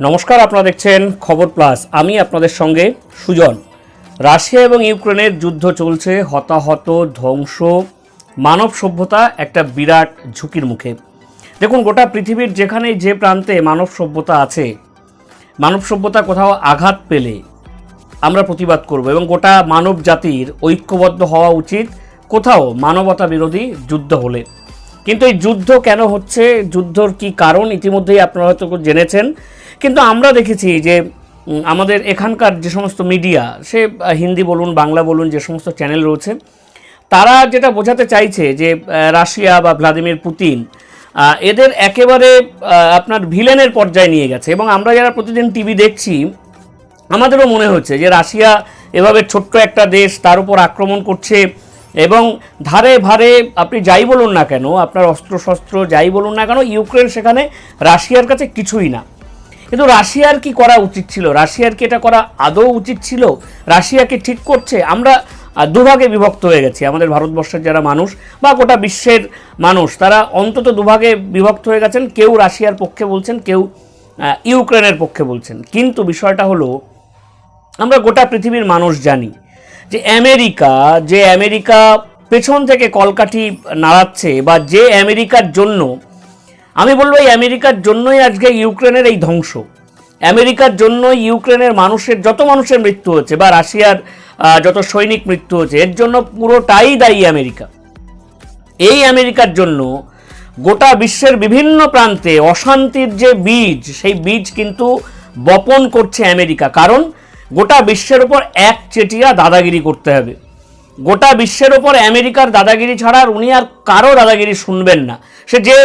নমস্কার, আপনারা দেখছেন খবর প্লাস। আমি আপনাদের সঙ্গে সুজন। রাশিয়া এবং ইউক্রেনের যুদ্ধ চলছে, হতাহত, ধ্বংস, মানব সভ্যতা একটা বিরাট ঝুঁকির মুখে। দেখুন, গোটা পৃথিবীর যেখানে যে প্রান্তে মানব সভ্যতা আছে, মানব সভ্যতা কোথাও আঘাত পেলে আমরা প্রতিবাদ করব এবং গোটা মানব জাতির ঐক্যবদ্ধ হওয়া উচিত। কোথাও মানবতা বিরোধী যুদ্ধ হলে। কিন্তু এই যুদ্ধ কেন হচ্ছে? যুদ্ধর কি কারণ? ইতিমধ্যেই আপনারা হয়তো জেনেছেন। কিন্তু আমরা দেখেছি যে আমাদের এখানকার যে সমস্ত মিডিয়া, সে হিন্দি বলুন, বাংলা বলুন, যে সমস্ত চ্যানেল রয়েছে, তারা যেটা বোঝাতে চাইছে যে রাশিয়া বা ভ্লাদিমির পুতিন এদের একেবারে আপনার ভিলেনের পর্যায়ে নিয়ে গেছে। এবং আমরা যারা প্রতিদিন টিভি দেখছি, আমাদেরও মনে হচ্ছে যে, রাশিয়া এভাবে ছোট্ট একটা দেশ, তার উপর আক্রমণ করছে এবং ধারে ভারে আপনি যাই বলুন না কেন, আপনার অস্ত্রশস্ত্র যাই বলুন না কেন, ইউক্রেন সেখানে রাশিয়ার কাছে কিছুই না। কিন্তু রাশিয়ার কি করা উচিত ছিল? রাশিয়ার কি এটা করা আদৌ উচিত ছিল? রাশিয়াকে ঠিক করছে? আমরা দুভাগে বিভক্ত হয়ে গেছি। আমাদের ভারতবর্ষের যারা মানুষ বা গোটা বিশ্বের মানুষ, তারা অন্তত দুভাগে বিভক্ত হয়ে গেছেন। কেউ রাশিয়ার পক্ষে বলছেন, কেউ ইউক্রেনের পক্ষে বলছেন। কিন্তু বিষয়টা হলো, আমরা গোটা পৃথিবীর মানুষ জানি যে আমেরিকা যে আমেরিকা পেছন থেকে কলকাঠি নাড়াচ্ছে বা যে আমেরিকার জন্য, আমি বলব এই আমেরিকার জন্যই আজকে ইউক্রেনের এই ধ্বংস। আমেরিকার জন্য ইউক্রেনের মানুষের, যত মানুষের মৃত্যু হচ্ছে বা রাশিয়ার যত সৈনিক মৃত্যু হচ্ছে এর জন্য পুরোটাই দায়ী আমেরিকা। এই আমেরিকার জন্য গোটা বিশ্বের বিভিন্ন প্রান্তে অশান্তির যে বীজ, সেই বীজ কিন্তু বপন করছে আমেরিকা। কারণ গোটা বিশ্বের ওপর এক চেটিয়া দাদাগিরি করতে হবে। গোটা বিশ্বের ওপর আমেরিকার দাদাগিরি ছাড়া আর উনি আর কারও দাদাগিরি শুনবেন না। সে যে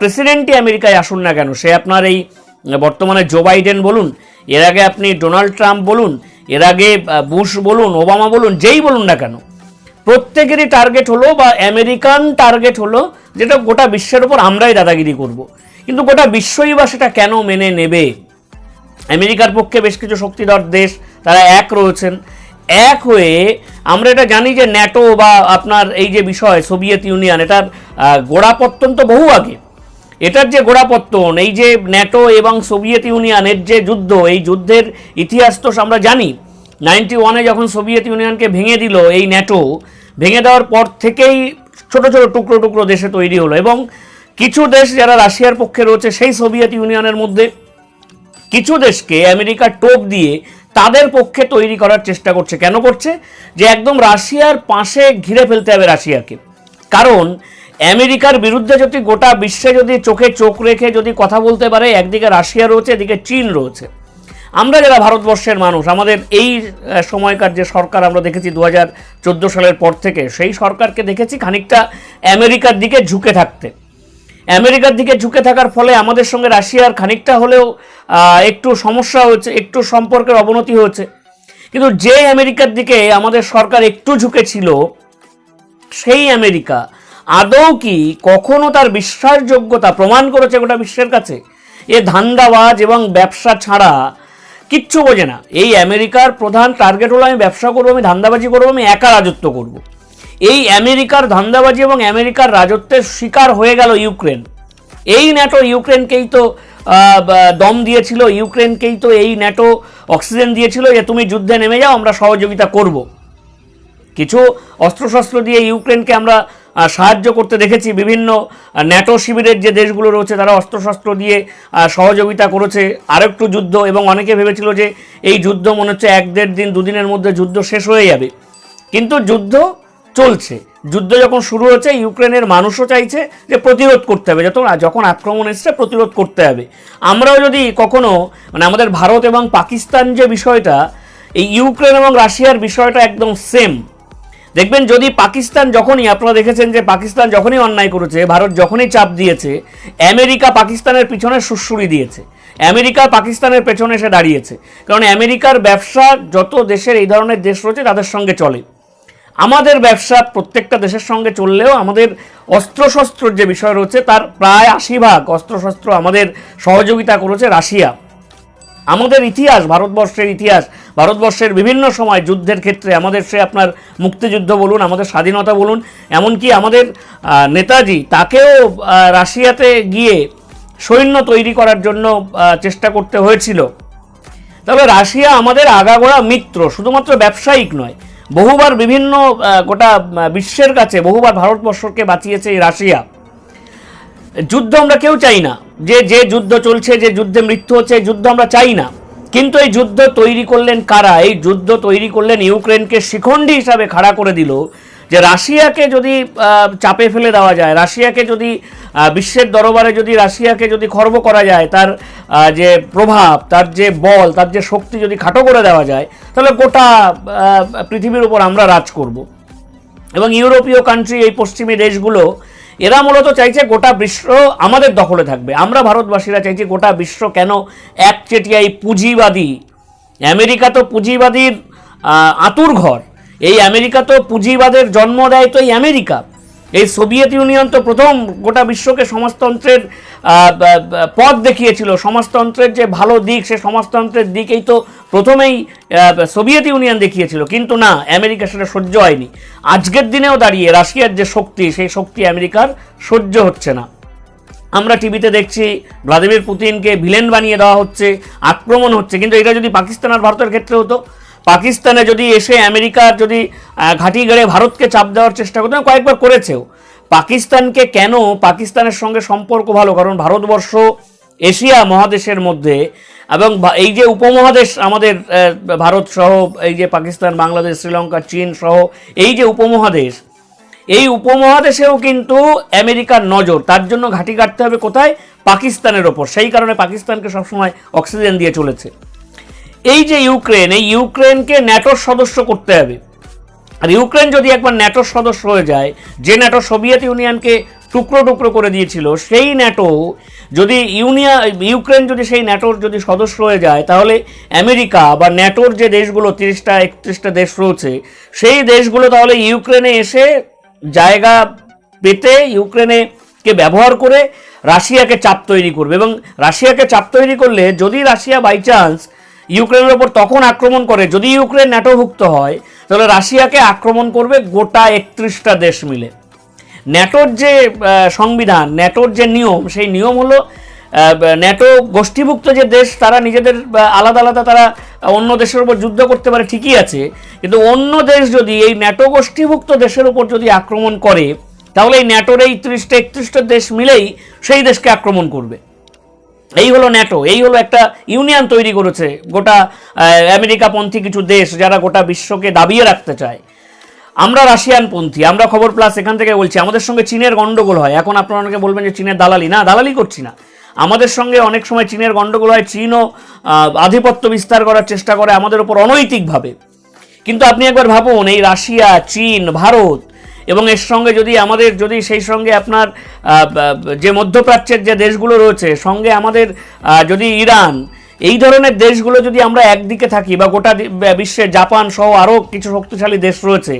প্রেসিডেন্টই আমেরিকায় আসুন না কেন, সে আপনার এই বর্তমানে জো বাইডেন বলুন, এর আগে আপনি ডোনাল্ড ট্রাম্প বলুন, এর আগে বুশ বলুন ওবামা বলুন, যেই বলুন না কেন, প্রত্যেকেরই টার্গেট হলো বা আমেরিকান টার্গেট হলো যেটা গোটা বিশ্বের ওপর আমরাই দাদাগিরি করব। কিন্তু গোটা বিশ্বই বা সেটা কেন মেনে নেবে? আমেরিকার পক্ষে বেশ কিছু শক্তিধর দেশ তারা এক রয়েছেন। এক হয়ে আমরা এটা জানি যে ন্যাটো বা আপনার এই যে বিষয়, সোভিয়েত ইউনিয়ন, এটার গোড়াপত্তন তো বহু আগে। এটার যে গোড়াপত্তন, এই যে ন্যাটো এবং সোভিয়েত ইউনিয়নের যে যুদ্ধ, এই যুদ্ধের ইতিহাস তো আমরা জানি। নাইনটি ওয়ানে যখন সোভিয়েত ইউনিয়নকে ভেঙে দিল, এই ন্যাটো, ভেঙে দেওয়ার পর থেকেই ছোট ছোট টুকরো টুকরো দেশে তৈরি হলো এবং কিছু দেশ যারা রাশিয়ার পক্ষে রয়েছে, সেই সোভিয়েত ইউনিয়নের মধ্যে কিছু দেশকে আমেরিকা টোপ দিয়ে তাদের পক্ষে তৈরি করার চেষ্টা করছে। কেন করছে? যে একদম রাশিয়ার পাশে ঘিরে ফেলতে হবে রাশিয়াকে। কারণ আমেরিকার বিরুদ্ধে যদি গোটা বিশ্বে যদি চোখে চোখ রেখে যদি কথা বলতে পারে, একদিকে রাশিয়া রয়েছে, এদিকে চীন রয়েছে। আমরা যারা ভারতবর্ষের মানুষ, আমাদের এই সময়কার যে সরকার আমরা দেখেছি দু হাজার চোদ্দ সালের পর থেকে, সেই সরকারকে দেখেছি খানিকটা আমেরিকার দিকে ঝুঁকে থাকতে। আমেরিকার দিকে ঝুঁকে থাকার ফলে আমাদের সঙ্গে রাশিয়ার খানিকটা হলেও একটু সমস্যা হয়েছে, একটু সম্পর্কের অবনতি হয়েছে। কিন্তু যে আমেরিকার দিকে আমাদের সরকার একটু ঝুঁকে ছিল, সেই আমেরিকা আদৌ কি কখনো তার বিশ্বাসযোগ্যতা প্রমাণ করেছে গোটা বিশ্বের কাছে? এ ধান্দাবাজ এবং ব্যবসা ছাড়া কিচ্ছু বোঝে না। এই আমেরিকার প্রধান টার্গেট হলো আমি ব্যবসা করব, আমি ধান্দাবাজি করব, আমি একা রাজত্ব করব। এই আমেরিকার ধান্দাবাজি এবং আমেরিকার রাজত্বের শিকার হয়ে গেল ইউক্রেন। এই ন্যাটো ইউক্রেনকেই তো দম দিয়েছিল, ইউক্রেনকেই তো এই ন্যাটো অক্সিজেন দিয়েছিল যে তুমি যুদ্ধে নেমে যাও, আমরা সহযোগিতা করব। কিছু অস্ত্রশস্ত্র দিয়ে ইউক্রেনকে আমরা সাহায্য করতে দেখেছি, বিভিন্ন ন্যাটো শিবিরের যে দেশগুলো রয়েছে, তারা অস্ত্রশস্ত্র দিয়ে সহযোগিতা করেছে। আরেকটু যুদ্ধ, এবং অনেকে ভেবেছিল যে এই যুদ্ধ মনে হচ্ছে এক দেড় দিন, দুদিনের মধ্যে যুদ্ধ শেষ হয়ে যাবে। কিন্তু যুদ্ধ চলছে। যুদ্ধ যখন শুরু হয়েছে ইউক্রেনের মানুষও চাইছে যে প্রতিরোধ করতে হবে। যত যখন আক্রমণ এসছে, প্রতিরোধ করতে হবে। আমরাও যদি কখনো মানে আমাদের ভারত এবং পাকিস্তান যে বিষয়টা, এই ইউক্রেন এবং রাশিয়ার বিষয়টা একদম সেম দেখবেন যদি পাকিস্তান যখনই, আপনারা দেখেছেন যে পাকিস্তান যখনই অন্যায় করেছে, ভারত যখনই চাপ দিয়েছে, আমেরিকা পাকিস্তানের পিছনে সুড়সুড়ি দিয়েছে। আমেরিকা পাকিস্তানের পেছনে এসে দাঁড়িয়েছে। কারণ আমেরিকার ব্যবসা যত দেশের এই ধরনের দেশ রয়েছে, তাদের সঙ্গে চলে। আমাদের ব্যবসা প্রত্যেকটা দেশের সঙ্গে চললেও আমাদের অস্ত্রশস্ত্রর যে বিষয় রয়েছে, তার প্রায় আশি ভাগ অস্ত্রশস্ত্র আমাদের সহযোগিতা করেছে রাশিয়া। আমাদের ইতিহাস, ভারতবর্ষের ইতিহাস, ভারতবর্ষের বিভিন্ন সময় যুদ্ধের ক্ষেত্রে আমাদের সে আপনার মুক্তিযুদ্ধ বলুন, আমাদের স্বাধীনতা বলুন, এমনকি আমাদের নেতাজি, তাকেও রাশিয়াতে গিয়ে সৈন্য তৈরি করার জন্য চেষ্টা করতে হয়েছিল। তবে রাশিয়া আমাদের আগাগোড়া মিত্র, শুধুমাত্র ব্যবসায়িক নয় বহুবার বিভিন্ন গোটা বিশ্বের কাছে বহুবার ভারতবর্ষকে বাঁচিয়েছে এই রাশিয়া। যুদ্ধ আমরা কেউ চাই না। যে যে যুদ্ধ চলছে, যে যুদ্ধে মৃত্যু হচ্ছে যুদ্ধ আমরা চাই না। কিন্তু এই যুদ্ধ তৈরি করলেন কারা? এই যুদ্ধ তৈরি করলেন ইউক্রেনকে শিখণ্ডী হিসাবে খাড়া করে দিল যে রাশিয়াকে যদি চাপে ফেলে দেওয়া যায়, রাশিয়াকে যদি বিশ্বের দরবারে যদি রাশিয়াকে যদি খর্ব করা যায়, তার যে প্রভাব, তার যে বল, তার যে শক্তি যদি খাটো করে দেওয়া যায়, তাহলে গোটা পৃথিবীর উপর আমরা রাজ করব। এবং ইউরোপীয় কান্ট্রি এই পশ্চিমী দেশগুলো, এরা মূলত চাইছে গোটা বিশ্ব আমাদের দখলে থাকবে। আমরা ভারতবাসীরা চাইছি গোটা বিশ্ব কেন একচেটিয়া এই পুঁজিবাদী? আমেরিকা তো পুঁজিবাদীর আতুর ঘর এই আমেরিকা তো পুঁজিবাদের জন্ম দেয় তো এই আমেরিকা। এই সোভিয়েত ইউনিয়ন তো প্রথম গোটা বিশ্বকে সমাজতন্ত্রের পথ দেখিয়েছিল। সমাজতন্ত্রের যে ভালো দিক, সে সমাজতন্ত্রের দিকেই তো প্রথমেই সোভিয়েত ইউনিয়ন দেখিয়েছিল। কিন্তু না, আমেরিকা সেটা সহ্য হয়নি। আজকের দিনেও দাঁড়িয়ে রাশিয়ার যে শক্তি, সেই শক্তি আমেরিকার সহ্য হচ্ছে না। আমরা টিভিতে দেখছি, ভ্লাদিমির পুতিনকে ভিলেন বানিয়ে দেওয়া হচ্ছে, আক্রমণ হচ্ছে। কিন্তু এটা যদি পাকিস্তান আর ভারতের ক্ষেত্রে হতো পাকিস্তানে যদি এসে আমেরিকার যদি ঘাঁটি গেড়ে ভারতকে চাপ দেওয়ার চেষ্টা করতো কয়েকবার করেছেও। পাকিস্তানকে কেন পাকিস্তানের সঙ্গে সম্পর্ক ভালো? কারণ ভারতবর্ষ এশিয়া মহাদেশের মধ্যে এবং এই যে উপমহাদেশ আমাদের ভারত সহ, এই যে পাকিস্তান, বাংলাদেশ, শ্রীলঙ্কা, চীন সহ, এই যে উপমহাদেশ, এই উপমহাদেশেও কিন্তু আমেরিকার নজর, তার জন্য ঘাঁটি কাটতে হবে কোথায়? পাকিস্তানের ওপর। সেই কারণে পাকিস্তানকে সবসময় অক্সিজেন দিয়ে চলেছে। এই যে ইউক্রেন এই ইউক্রেনকে ন্যাটোর সদস্য করতে হবে। আর ইউক্রেন যদি একবার ন্যাটোর সদস্য হয়ে যায়, যে ন্যাটো সোভিয়েত ইউনিয়নকে টুকরো টুকরো করে দিয়েছিল, সেই ন্যাটো যদি ইউনিয়া ইউক্রেন যদি সেই ন্যাটোর যদি সদস্য হয়ে যায়, তাহলে আমেরিকা বা ন্যাটোর যে দেশগুলো, তিরিশটা, একত্রিশটা দেশ রয়েছে, সেই দেশগুলো তাহলে ইউক্রেনে এসে জায়গা পেতে ইউক্রেনে কে ব্যবহার করে রাশিয়াকে চাপ তৈরি করবে। এবং রাশিয়াকে চাপ তৈরি করলে যদি রাশিয়া বাই চান্স ইউক্রেনের ওপর তখন আক্রমণ করে, যদি ইউক্রেন ন্যাটোভুক্ত হয়, তাহলে রাশিয়াকে আক্রমণ করবে গোটা একত্রিশটা দেশ মিলে। ন্যাটোর যে সংবিধান, ন্যাটোর যে নিয়ম, সেই নিয়ম হলো ন্যাটো গোষ্ঠীভুক্ত যে দেশ, তারা নিজেদের আলাদা আলাদা তারা অন্য দেশের উপর যুদ্ধ করতে পারে, ঠিকই আছে। কিন্তু অন্য দেশ যদি এই ন্যাটো গোষ্ঠীভুক্ত দেশের উপর যদি আক্রমণ করে, তাহলে এই ন্যাটোর এই ত্রিশটা, একত্রিশটা দেশ মিলেই সেই দেশকে আক্রমণ করবে। এই হলো ন্যাটো এই হলো একটা ইউনিয়ন তৈরি করেছে, গোটা আমেরিকাপন্থী কিছু দেশ যারা গোটা বিশ্বকে দাবিয়ে রাখতে চায়। আমরা রাশিয়ান পন্থী আমরা খবর প্লাস এখান থেকে বলছি, আমাদের সঙ্গে চীনের গন্ডগোল হয়। এখন আপনারা অনেকে বলবেন যে চীনের দালালি, না, দালালি করছি না। আমাদের সঙ্গে অনেক সময় চীনের গন্ডগোল হয়, চীনও আধিপত্য বিস্তার করার চেষ্টা করে আমাদের উপর অনৈতিকভাবে। কিন্তু আপনি একবার ভাবুন, এই রাশিয়া, চীন, ভারত এবং এর সঙ্গে যদি আমাদের, যদি সেই সঙ্গে আপনার যে মধ্যপ্রাচ্যের যে দেশগুলো রয়েছে, সঙ্গে আমাদের যদি ইরান, এই ধরনের দেশগুলো যদি আমরা একদিকে থাকি বা গোটা বিশ্বের জাপান সহ আরও কিছু শক্তিশালী দেশ রয়েছে,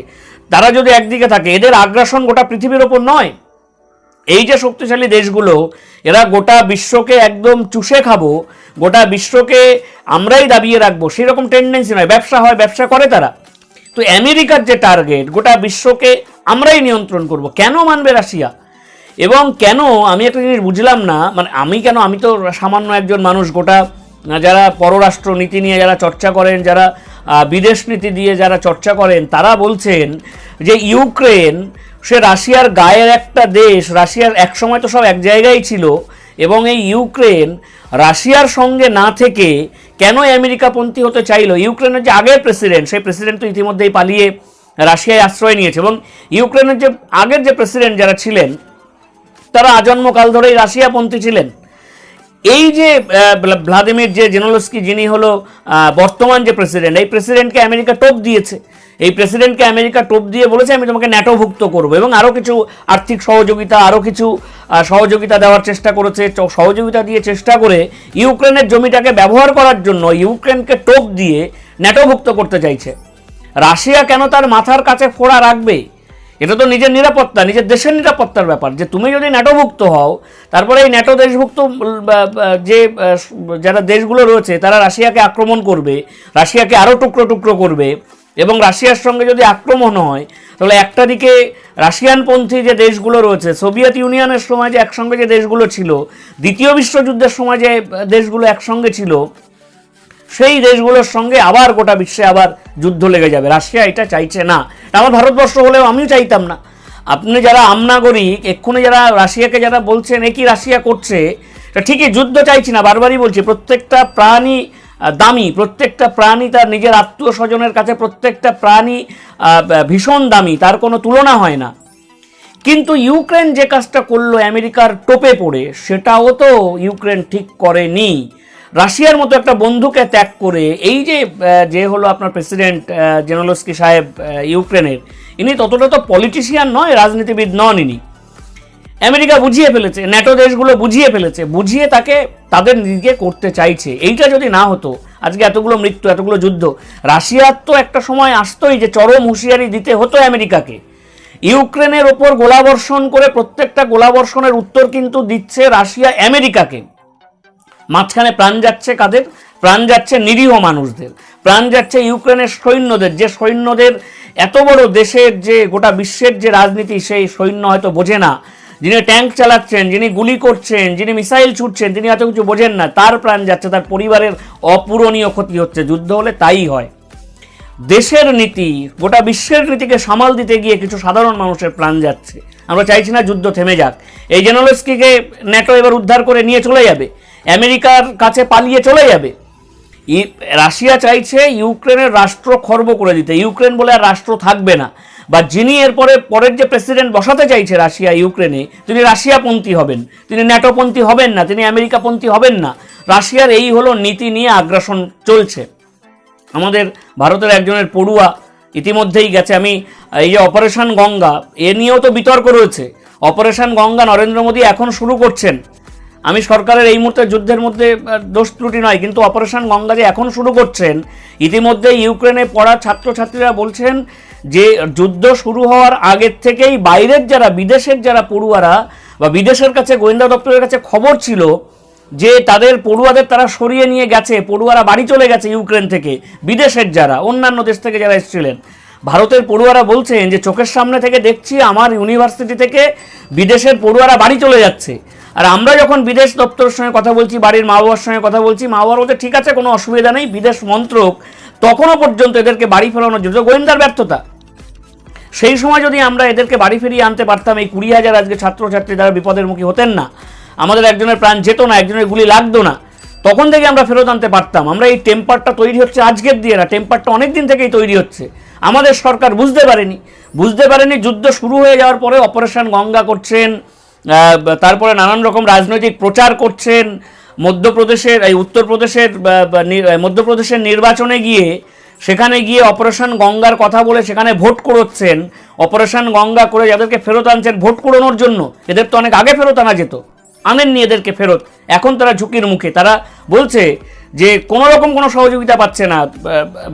তারা যদি একদিকে থাকে, এদের আগ্রাসন গোটা পৃথিবীর ওপর নয়। এই যে শক্তিশালী দেশগুলো, এরা গোটা বিশ্বকে একদম চুষে খাব, গোটা বিশ্বকে আমরাই দাবিয়ে রাখব, সেরকম টেন্ডেন্সি নয়। ব্যবসা হয়, ব্যবসা করে তারা। তো আমেরিকার যে টার্গেট, গোটা বিশ্বকে আমরাই নিয়ন্ত্রণ করব। কেন মানবে রাশিয়া? এবং কেন, আমি একটা জিনিস বুঝলাম না মানে আমি কেন, আমি তো সামান্য একজন মানুষ, গোটা যারা পররাষ্ট্র নীতি নিয়ে যারা চর্চা করেন, যারা বিদেশ নীতি দিয়ে যারা চর্চা করেন, তারা বলছেন যে ইউক্রেন, সে রাশিয়ার গায়ের একটা দেশ, রাশিয়ার একসময় তো সব এক জায়গায় ছিল, এবং এই ইউক্রেন রাশিয়ার সঙ্গে না থেকে কেন আমেরিকাপন্থী হতে চাইলো? ইউক্রেনের যে আগের প্রেসিডেন্ট সেই প্রেসিডেন্ট তো ইতিমধ্যেই পালিয়ে রাশিয়ায় আশ্রয় নিয়েছে এবং ইউক্রেনের যে আগের যে প্রেসিডেন্ট যারা ছিলেন, তারা আজন্মকাল ধরেই রাশিয়াপন্থী ছিলেন। এই যে ভ্লাদিমির যে জেনোলস্কি, যিনি হলো বর্তমান যে প্রেসিডেন্ট এই প্রেসিডেন্টকে আমেরিকা টোপ দিয়েছে। এই প্রেসিডেন্টকে আমেরিকা টোপ দিয়ে বলেছে, আমি তোমাকে ন্যাটোভুক্ত করব। এবং আরও কিছু আর্থিক সহযোগিতা আরও কিছু সহযোগিতা দেওয়ার চেষ্টা করেছে সহযোগিতা দিয়ে চেষ্টা করে ইউক্রেনের জমিটাকে ব্যবহার করার জন্য ইউক্রেনকে টোপ দিয়ে ন্যাটোভুক্ত করতে চাইছে। রাশিয়া কেন তার মাথার কাছে ফোড়া রাখবে? এটা তো নিজের নিরাপত্তা, নিজের দেশের নিরাপত্তার ব্যাপার। যে তুমি যদি ন্যাটোভুক্ত হও, তারপরে এই ন্যাটো দেশভুক্ত যে যারা দেশগুলো রয়েছে, তারা রাশিয়াকে আক্রমণ করবে, রাশিয়াকে আরও টুকরো টুকরো করবে। এবং রাশিয়ার সঙ্গে যদি আক্রমণ হয়, তাহলে একটা দিকে রাশিয়ানপন্থী যে দেশগুলো রয়েছে, সোভিয়েত ইউনিয়নের সময় যে একসঙ্গে যে দেশগুলো ছিল, দ্বিতীয় বিশ্বযুদ্ধের সময় যে দেশগুলো একসঙ্গে ছিল, সেই দেশগুলোর সঙ্গে আবার গোটা বিশ্বে আবার যুদ্ধ লেগে যাবে। রাশিয়া এটা চাইছে না। আমার ভারতবর্ষ হলেও আমিও চাইতাম না। আপনি যারা আমনাগরিক এক্ষুনি যারা রাশিয়াকে যারা বলছেন, এ কি রাশিয়া করছে? ঠিকই, যুদ্ধ চাইছি না, বারবারই বলছি, প্রত্যেকটা প্রাণী দামি। প্রত্যেকটা প্রাণী তার নিজের আত্মীয় স্বজনের কাছে প্রত্যেকটা প্রাণী ভীষণ দামি। তার কোনো তুলনা হয় না। কিন্তু ইউক্রেন যে কাজটা করল, আমেরিকার টোপে পড়ে, সেটাও তো ইউক্রেন ঠিক করেনি। রাশিয়ার মতো একটা বন্ধুকে ত্যাগ করে, এই যে যে হলো আপনার প্রেসিডেন্ট জেনোলস্কি সাহেব ইউক্রেনের, ইনি ততটা তো পলিটিশিয়ান নয়, রাজনীতিবিদ নন ইনি। আমেরিকা বুঝিয়ে ফেলেছে ন্যাটো দেশগুলো বুঝিয়ে ফেলেছে, বুঝিয়ে তাকে তাদের দিকে করতে চাইছে। এইটা যদি না হতো, আজকে এতগুলো মৃত্যু, এতগুলো যুদ্ধ রাশিয়ার তো একটা সময় আসতোই যে চরম হুঁশিয়ারি দিতে হতো আমেরিকাকে। ইউক্রেনের ওপর গোলাবর্ষণ করে প্রত্যেকটা গোলাবর্ষণের উত্তর কিন্তু দিচ্ছে রাশিয়া আমেরিকাকে। মাঝখানে প্রাণ যাচ্ছে কাদের? প্রাণ যাচ্ছে নিরীহ মানুষদের। প্রাণ যাচ্ছে ইউক্রেনের সৈন্যদের। যে সৈন্যদের এত বড় দেশের যে গোটা বিশ্বের যে রাজনীতি, সেই সৈন্য হয়তো বোঝে না। যিনি ট্যাঙ্ক চালাচ্ছেন, যিনি গুলি করছেন, যিনি মিসাইল ছুটছেন, তিনি এত কিছু বোঝেন না। তার প্রাণ যাচ্ছে, তার পরিবারের অপূরণীয় ক্ষতি হচ্ছে। যুদ্ধ হলে তাই হয়। দেশের নীতি, গোটা বিশ্বের নীতিকে সামাল দিতে গিয়ে কিছু সাধারণ মানুষের প্রাণ যাচ্ছে। আমরা চাইছি না যুদ্ধ থেমে যাক। এই জেনোলস্কিকে ন্যাটো এবার উদ্ধার করে নিয়ে চলে যাবে। আমেরিকার কাছে পালিয়ে চলে যাবে। রাশিয়া চাইছে ইউক্রেনের রাষ্ট্র খর্ব করে দিতে। ইউক্রেন বলে আর রাষ্ট্র থাকবে না। বা যিনি এরপরে পরের যে প্রেসিডেন্ট বসাতে চাইছে রাশিয়া, ইউক্রেনে, তিনি রাশিয়াপন্থী হবেন। তিনি ন্যাটোপন্থী হবেন না, তিনি আমেরিকাপন্থী হবেন না। রাশিয়ার এই হলো নীতি নিয়ে আগ্রাসন চলছে। আমাদের ভারতের একজনের পড়ুয়া ইতিমধ্যেই গেছে। আমি এই যে অপারেশন গঙ্গা, এ নিয়েও তো বিতর্ক রয়েছে। অপারেশন গঙ্গা নরেন্দ্র মোদী এখন শুরু করছেন। আমি সরকারের এই মুহূর্তে যুদ্ধের মধ্যে দোষ ত্রুটি নয়, কিন্তু অপারেশন গঙ্গা যে এখন শুরু করছেন ইতিমধ্যে ইউক্রেনে পড়া ছাত্রছাত্রীরা বলছেন যে যুদ্ধ শুরু হওয়ার আগের থেকেই বাইরের যারা, বিদেশের যারা পড়ুয়ারা বা বিদেশের কাছে, গোয়েন্দা দপ্তরের কাছে খবর ছিল যে তাদের পড়ুয়াদের তারা সরিয়ে নিয়ে গেছে, পড়ুয়ারা বাড়ি চলে গেছে ইউক্রেন থেকে, বিদেশের যারা, অন্যান্য দেশ থেকে যারা এসেছিলেন। ভারতের পড়ুয়ারা বলছেন যে চোখের সামনে থেকে দেখছি আমার ইউনিভার্সিটি থেকে বিদেশের পড়ুয়ারা বাড়ি চলে যাচ্ছে। আর আমরা যখন বিদেশ দপ্তরের সঙ্গে কথা বলছি, বাড়ির মা বাবার সঙ্গে কথা বলছি, মা বাবার বলতে ঠিক আছে, কোনো অসুবিধা নেই, বিদেশ মন্ত্রক তখনও পর্যন্ত এদেরকে বাড়ি ফেরানোর জন্য। গোয়েন্দার ব্যর্থতা। সেই সময় যদি আমরা এদেরকে বাড়ি ফিরিয়ে আনতে পারতাম, এই কুড়ি হাজার আজকে ছাত্রছাত্রী তারা বিপদের মুখী হতেন না। আমাদের একজনের প্রাণ যেত না, একজনের গুলি লাগতো না। তখন থেকে আমরা ফেরত আনতে পারতাম। আমরা এই টেম্পারটা তৈরি হচ্ছে আজকের দিয়ে না, টেম্পারটা অনেক দিন থেকেই তৈরি হচ্ছে। আমাদের সরকার বুঝতে পারেনি। বুঝতে পারেনি, যুদ্ধ শুরু হয়ে যাওয়ার পরে অপারেশন গঙ্গা করছেন তারপরে নানান রকম রাজনৈতিক প্রচার করছেন। মধ্যপ্রদেশের, এই উত্তরপ্রদেশের মধ্যপ্রদেশের নির্বাচনে গিয়ে সেখানে গিয়ে অপারেশন গঙ্গার কথা বলে সেখানে ভোট করোচ্ছেন। অপারেশন গঙ্গা করে যাদেরকে ফেরত আনছেন ভোট কুড়োনোর জন্য, এদের তো অনেক আগে ফেরত আনা যেত। আনেননি এদেরকে ফেরত। এখন তারা ঝুঁকির মুখে। তারা বলছে যে কোনো রকম কোনো সহযোগিতা পাচ্ছে না।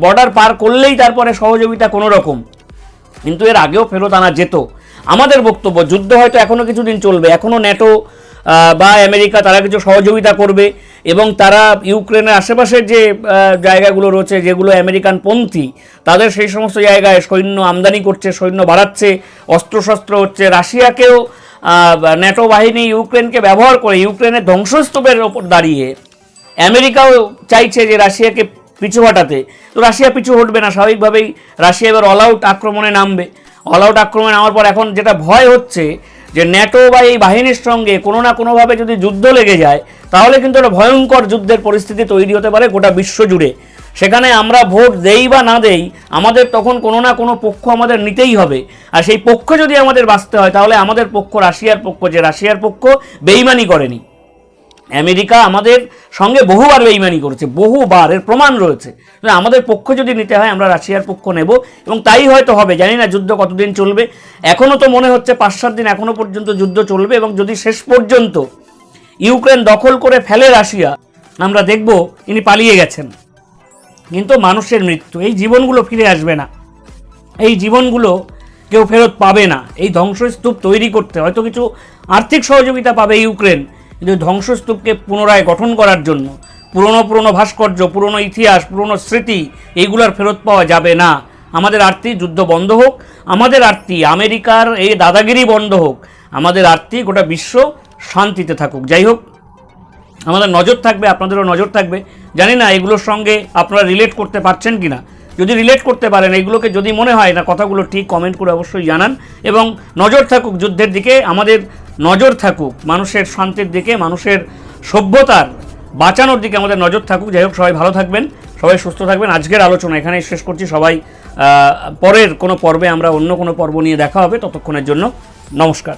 বর্ডার পার করলেই তারপরে সহযোগিতা কোনো রকম কিন্তু এর আগেও ফেরত আনা যেত। আমাদের বক্তব্য, যুদ্ধ হয়তো এখনও কিছুদিন চলবে। এখনও ন্যাটো বা আমেরিকা তারা কিছু সহযোগিতা করবে। এবং তারা ইউক্রেনের আশেপাশের যে জায়গাগুলো রয়েছে, যেগুলো আমেরিকান পন্থী, তাদের সেই সমস্ত জায়গায় সৈন্য আমদানি করছে, সৈন্য বাড়াচ্ছে, অস্ত্রশস্ত্র হচ্ছে। রাশিয়াকেও ন্যাটো বাহিনী ইউক্রেনকে ব্যবহার করে ইউক্রেনের ধ্বংসস্তূপের ওপর দাঁড়িয়ে আমেরিকাও চাইছে যে রাশিয়াকে পিছু হটাতে। তো রাশিয়া পিছু হটবে না, স্বাভাবিকভাবেই রাশিয়া এবার অল আউট আক্রমণে নামবে। অল আউট আক্রমণে নামার পর এখন যেটা ভয় হচ্ছে যে ন্যাটো বা এই বাহিনীর সঙ্গে কোনো না কোনোভাবে যদি যুদ্ধ লেগে যায়, তাহলে কিন্তু একটা ভয়ঙ্কর যুদ্ধের পরিস্থিতি তৈরি হতে পারে গোটা বিশ্ব জুড়ে সেখানে আমরা ভোট দেই বা না দেই, আমাদের তখন কোনো না কোনো পক্ষ আমাদের নিতেই হবে। আর সেই পক্ষ যদি আমাদের বাঁচতে হয়, তাহলে আমাদের পক্ষ রাশিয়ার পক্ষ, যে রাশিয়ার পক্ষ বেইমানি করেনি। আমেরিকা আমাদের সঙ্গে বহুবার বেইমানি করেছে, বহুবার, এর প্রমাণ রয়েছে। আমাদের পক্ষ যদি নিতে হয়, আমরা রাশিয়ার পক্ষ নেব, এবং তাই হয়তো হবে, জানি না যুদ্ধ কতদিন চলবে। এখনও তো মনে হচ্ছে পাঁচ সাত দিন এখনও পর্যন্ত যুদ্ধ চলবে, এবং যদি শেষ পর্যন্ত ইউক্রেন দখল করে ফেলে রাশিয়া, আমরা দেখব ইনি পালিয়ে গেছেন। কিন্তু মানুষের মৃত্যু, এই জীবনগুলো ফিরে আসবে না। এই জীবনগুলো কেউ ফেরত পাবে না। এই ধ্বংসস্তূপ তৈরি করতে হয়তো কিছু আর্থিক সহযোগিতা পাবে ইউক্রেন কিন্তু ধ্বংসস্তূপকে পুনরায় গঠন করার জন্য পুরনো পুরনো ভাস্কর্য, পুরনো ইতিহাস, পুরনো স্মৃতি এইগুলোর ফেরত পাওয়া যাবে না। আমাদের আরতি যুদ্ধ বন্ধ হোক, আমাদের আরতি আমেরিকার এই দাদাগিরি বন্ধ হোক, আমাদের আরতি গোটা বিশ্ব শান্তিতে থাকুক। যাই হোক, আমাদের নজর থাকবে, আপনাদেরও নজর থাকবে। জানি না এগুলোর সঙ্গে আপনারা রিলেট করতে পারছেন কি না যদি রিলেট করতে পারেন, এগুলোকে যদি মনে হয় না, কথাগুলো ঠিক কমেন্ট করে অবশ্যই জানান এবং নজর থাকুক যুদ্ধের দিকে। আমাদের নজর থাকুক, মানুষের শান্তির দিকে, মানুষের সভ্যতার বাঁচানোর দিকে আমাদের নজর থাকুক। যাই হোক, সবাই ভালো থাকবেন, সবাই সুস্থ থাকবেন। আজকের আলোচনা এখানেই শেষ করছি। সবাই পরের কোনো পর্বে আমরা অন্য কোনো পর্ব নিয়ে দেখা হবে ততক্ষণের জন্য। নমস্কার।